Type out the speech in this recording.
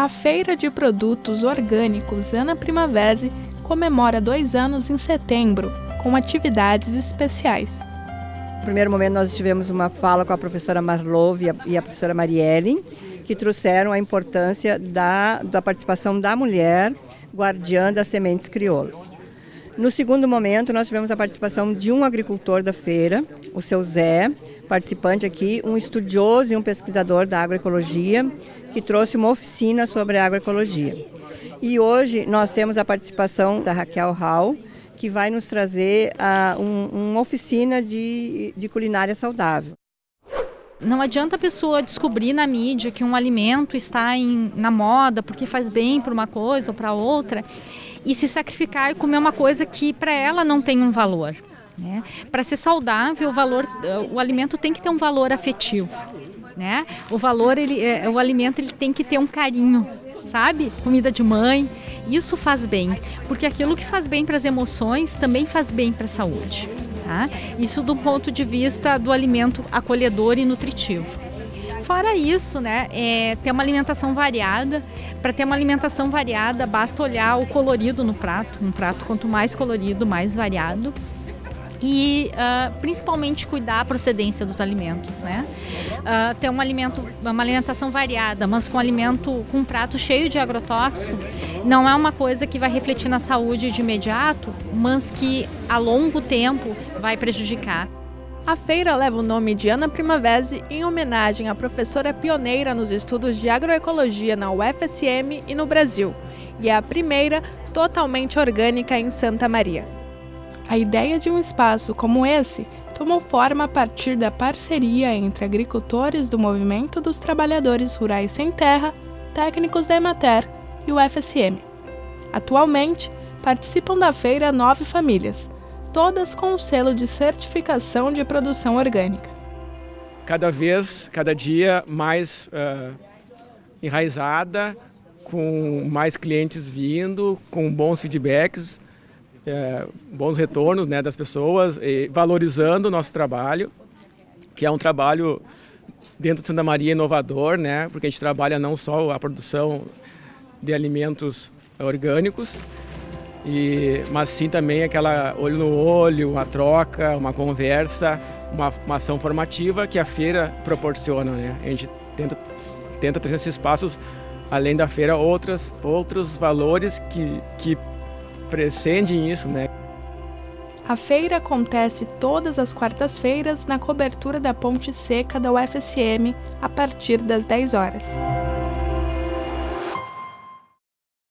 A Feira de Produtos Orgânicos Ana Primavera comemora dois anos em setembro, com atividades especiais. No primeiro momento, nós tivemos uma fala com a professora Marlov e a professora Marielle, que trouxeram a importância da, da participação da mulher guardiã das sementes crioulas. No segundo momento, nós tivemos a participação de um agricultor da feira, o seu Zé, participante aqui, um estudioso e um pesquisador da agroecologia, que trouxe uma oficina sobre agroecologia. E hoje nós temos a participação da Raquel Hall, que vai nos trazer uh, um, uma oficina de, de culinária saudável. Não adianta a pessoa descobrir na mídia que um alimento está em, na moda porque faz bem para uma coisa ou para outra e se sacrificar e comer uma coisa que para ela não tem um valor. Né? Para ser saudável, o, valor, o alimento tem que ter um valor afetivo. Né? O valor, ele, é, o alimento ele tem que ter um carinho, sabe? Comida de mãe. Isso faz bem, porque aquilo que faz bem para as emoções também faz bem para a saúde. Tá? Isso do ponto de vista do alimento acolhedor e nutritivo. Fora isso, né, é ter uma alimentação variada. Para ter uma alimentação variada, basta olhar o colorido no prato. Um prato quanto mais colorido, mais variado e uh, principalmente cuidar a procedência dos alimentos, né? Uh, ter um alimento, uma alimentação variada, mas com alimento com um prato cheio de agrotóxico, não é uma coisa que vai refletir na saúde de imediato, mas que a longo tempo vai prejudicar. A feira leva o nome de Ana Primavera em homenagem à professora pioneira nos estudos de agroecologia na UFSM e no Brasil, e é a primeira totalmente orgânica em Santa Maria. A ideia de um espaço como esse tomou forma a partir da parceria entre agricultores do Movimento dos Trabalhadores Rurais Sem Terra, técnicos da Emater e o. Atualmente, participam da feira nove famílias, todas com o selo de certificação de produção orgânica. Cada vez, cada dia mais uh, enraizada, com mais clientes vindo, com bons feedbacks, é, bons retornos né, das pessoas, valorizando o nosso trabalho, que é um trabalho dentro de Santa Maria inovador, né, porque a gente trabalha não só a produção de alimentos orgânicos, e, mas sim também aquela olho no olho, uma troca, uma conversa, uma, uma ação formativa que a feira proporciona. Né? A gente tenta, tenta trazer esses espaços, além da feira, outras, outros valores que, que prescindem isso, né? A feira acontece todas as quartas-feiras na cobertura da Ponte Seca da UFSM, a partir das 10 horas.